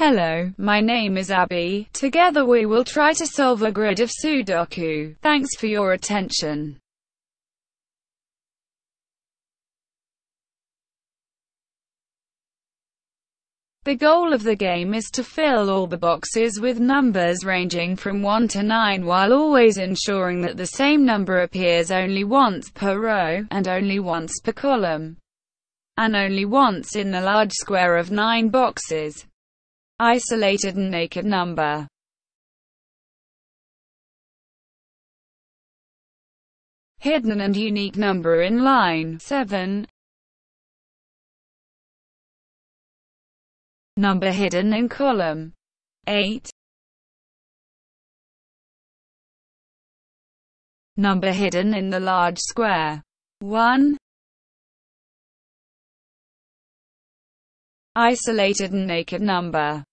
Hello, my name is Abby. Together we will try to solve a grid of Sudoku. Thanks for your attention. The goal of the game is to fill all the boxes with numbers ranging from 1 to 9 while always ensuring that the same number appears only once per row, and only once per column, and only once in the large square of 9 boxes. Isolated and naked number. Hidden and unique number in line 7 Number hidden in column 8 Number hidden in the large square 1 Isolated and naked number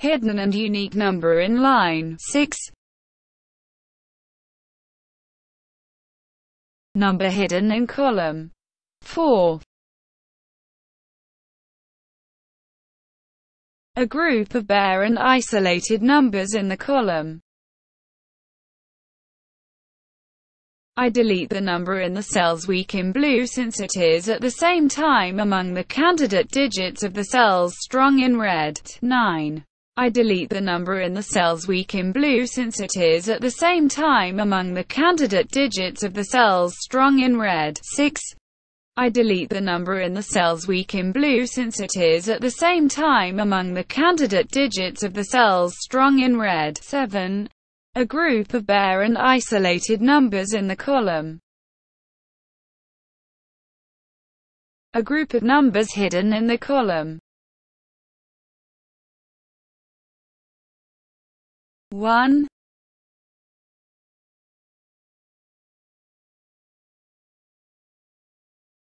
hidden and unique number in line. 6 number hidden in column. 4 a group of bare and isolated numbers in the column. I delete the number in the cells weak in blue since it is at the same time among the candidate digits of the cells strong in red. 9. I delete the number in the cells weak in blue since it is at the same time among the candidate digits of the cells strong in red. 6. I delete the number in the cells weak in blue since it is at the same time among the candidate digits of the cells strong in red. 7. A group of bare and isolated numbers in the column. A group of numbers hidden in the column. One.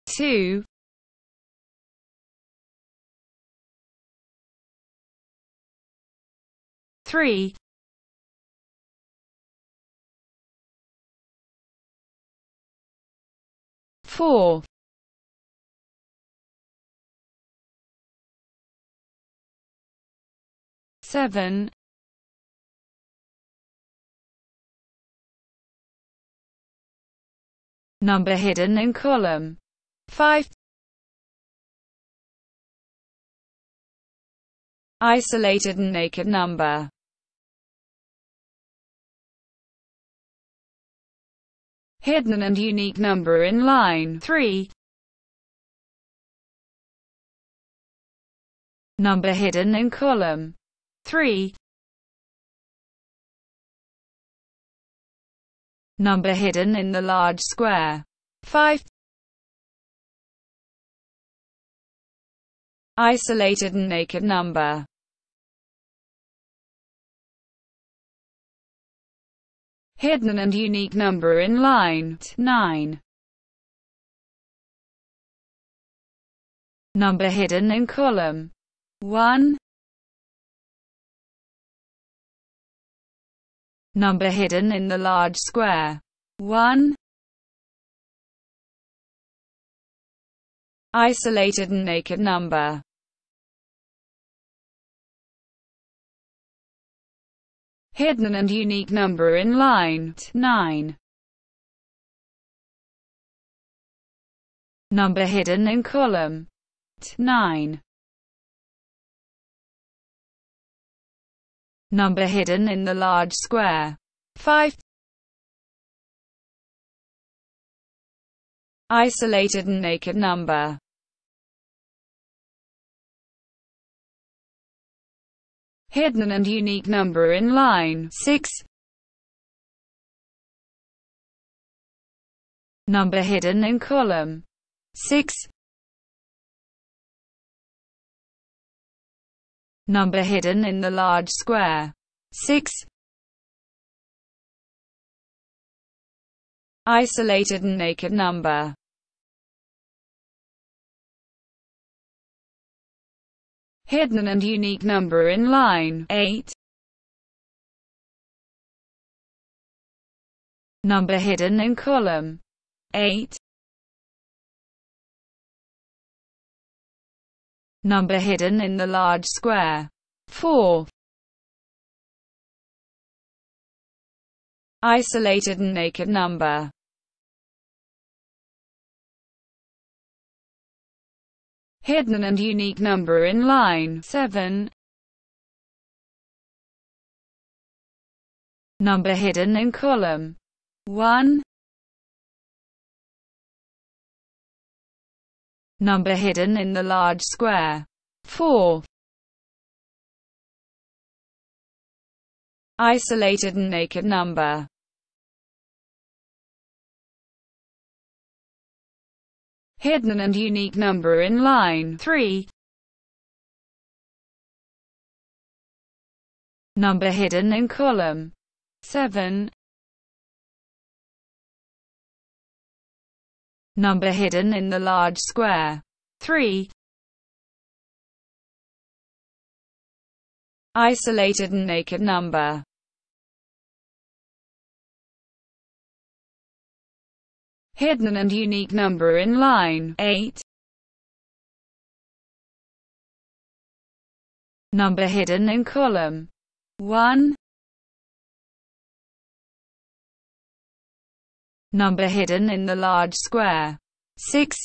Two. Three. Four. Seven number hidden in column 5 isolated and naked number. Hidden and unique number in line 3 number hidden in column 3 number hidden in the large square. 5. Isolated and naked number. Hidden and unique number in line 9. Number hidden in column 1. Number hidden in the large square. 1. Isolated and naked number. Hidden and unique number in line 9. Number hidden in column 9. Number hidden in the large square. 5. Isolated and naked number. Hidden and unique number in line 6. Number hidden in column 6. Number hidden in the large square. 6. Isolated and naked number. Hidden and unique number in line 8. Number hidden in column 8. Number hidden in the large square. 4. Isolated and naked number. Hidden and unique number in line 7. Number hidden in column 1. Number hidden in the large square 4. Isolated and naked number hidden and unique number in line 3. Number hidden in column 7. Number hidden in the large square 3. Isolated and naked number hidden and unique number in line 8. Number hidden in column 1. Number hidden in the large square 6.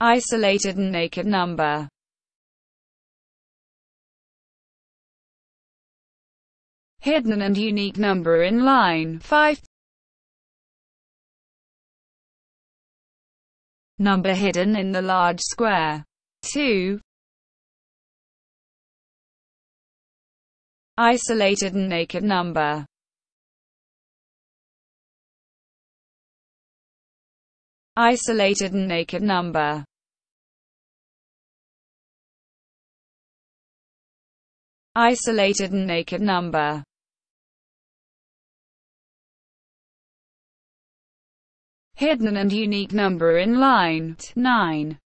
Isolated and naked number hidden and unique number in line 5. Number hidden in the large square 2. Isolated and naked number. Isolated and naked number. Isolated and naked number. Hidden and unique number in line 9.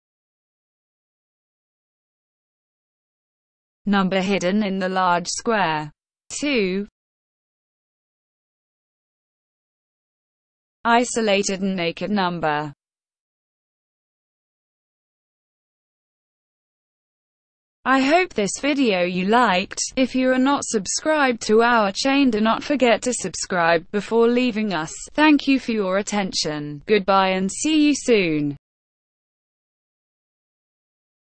Number hidden in the large square 2. Isolated and naked number I hope this video you liked. If you are not subscribed to our chain do not forget to subscribe before leaving us. Thank you for your attention. Goodbye and see you soon.